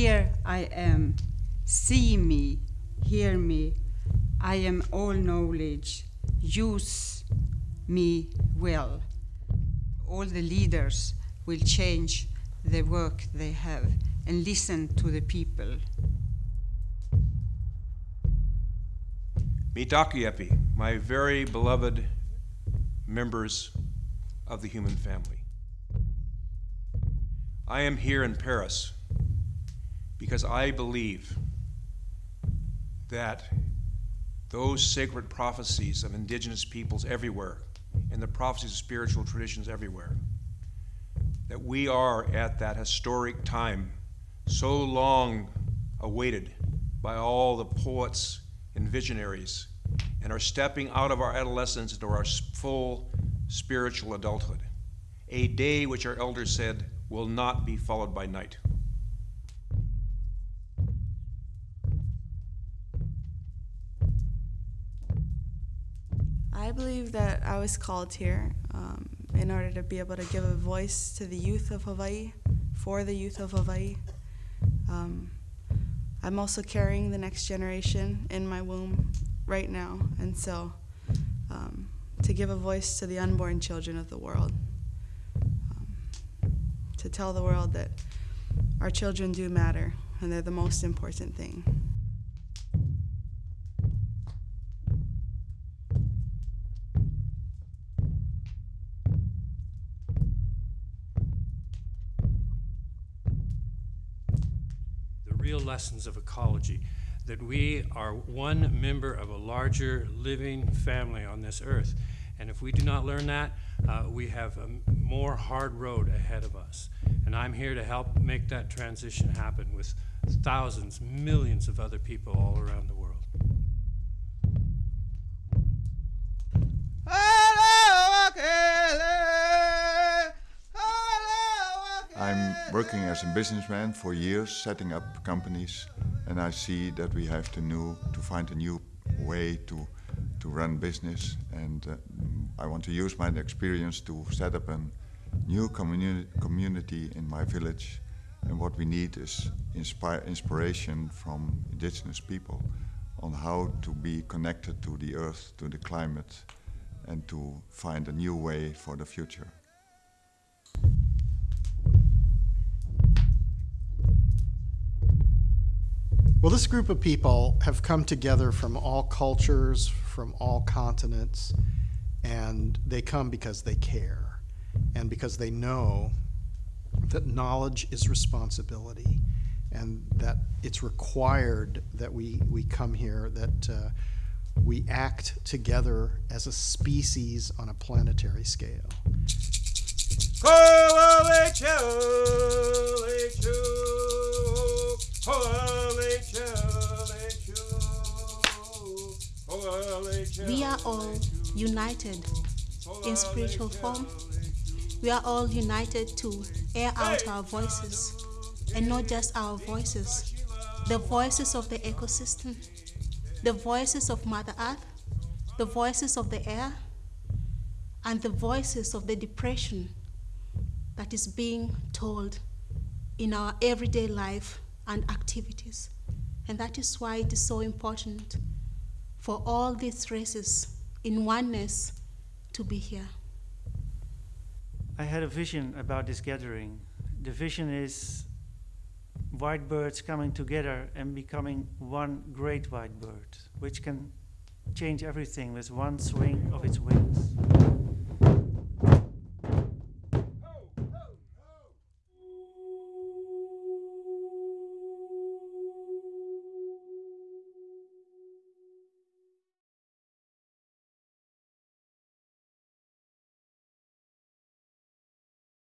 Here I am. See me, hear me. I am all knowledge. Use me well. All the leaders will change the work they have and listen to the people. Mitakuyepi, my very beloved members of the human family. I am here in Paris because I believe that those sacred prophecies of indigenous peoples everywhere and the prophecies of spiritual traditions everywhere, that we are at that historic time so long awaited by all the poets and visionaries and are stepping out of our adolescence into our full spiritual adulthood. A day which our elders said will not be followed by night. I believe that I was called here um, in order to be able to give a voice to the youth of Hawaii, for the youth of Hawaii. Um, I'm also carrying the next generation in my womb right now, and so um, to give a voice to the unborn children of the world, um, to tell the world that our children do matter and they're the most important thing. Real lessons of ecology, that we are one member of a larger living family on this earth. And if we do not learn that, uh, we have a more hard road ahead of us. And I'm here to help make that transition happen with thousands, millions of other people all around the world. Working as a businessman for years, setting up companies, and I see that we have to new to find a new way to to run business. And uh, I want to use my experience to set up a new communi- community in my village. And what we need is inspire inspiration from indigenous people on how to be connected to the earth, to the climate, and to find a new way for the future. Well, this group of people have come together from all cultures, from all continents, and they come because they care and because they know that knowledge is responsibility and that it's required that we, we come here, that uh, we act together as a species on a planetary scale. We are all united in spiritual form. We are all united to air out our voices, and not just our voices, the voices of the ecosystem, the voices of Mother Earth, the voices of the air, and the voices of the depression that is being told in our everyday life and activities. And that is why it is so important for all these races in oneness to be here. I had a vision about this gathering. The vision is white birds coming together and becoming one great white bird, which can change everything with one swing of its wings.